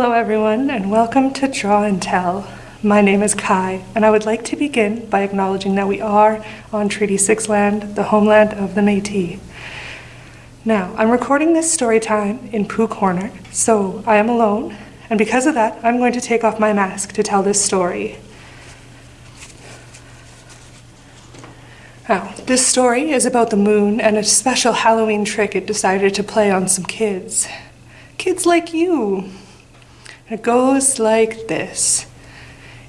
Hello everyone and welcome to Draw and Tell. My name is Kai and I would like to begin by acknowledging that we are on Treaty 6 land, the homeland of the Métis. Now, I'm recording this story time in Pooh Corner, so I am alone and because of that, I'm going to take off my mask to tell this story. Now, this story is about the moon and a special Halloween trick it decided to play on some kids. Kids like you. It goes like this.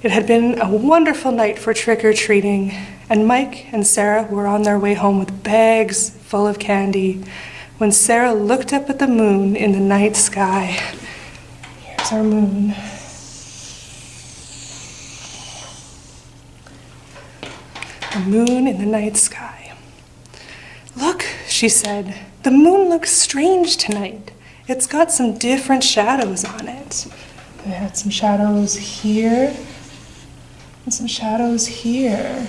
It had been a wonderful night for trick-or-treating, and Mike and Sarah were on their way home with bags full of candy when Sarah looked up at the moon in the night sky. Here's our moon. A moon in the night sky. Look, she said, the moon looks strange tonight. It's got some different shadows on it. I had some shadows here and some shadows here.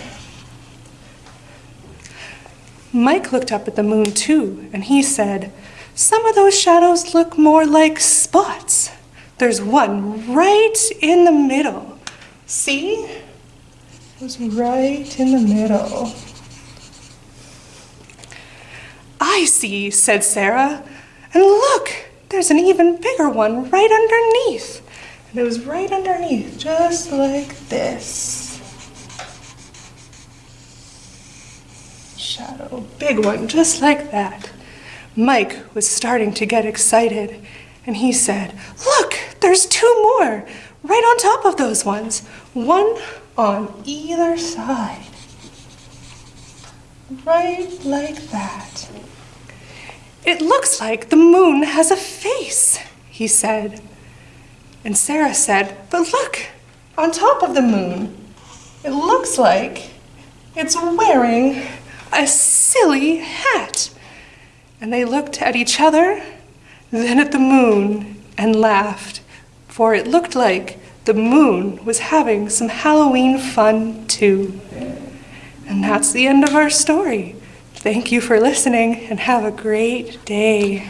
Mike looked up at the moon too, and he said, Some of those shadows look more like spots. There's one right in the middle. See? It was right in the middle. I see, said Sarah. And look, there's an even bigger one right underneath. And it was right underneath, just like this. Shadow, big one, just like that. Mike was starting to get excited, and he said, Look, there's two more, right on top of those ones. One on either side. Right like that. It looks like the moon has a face, he said. And Sarah said, But look, on top of the moon, it looks like it's wearing a silly hat. And they looked at each other, then at the moon, and laughed, for it looked like the moon was having some Halloween fun too. And that's the end of our story. Thank you for listening and have a great day.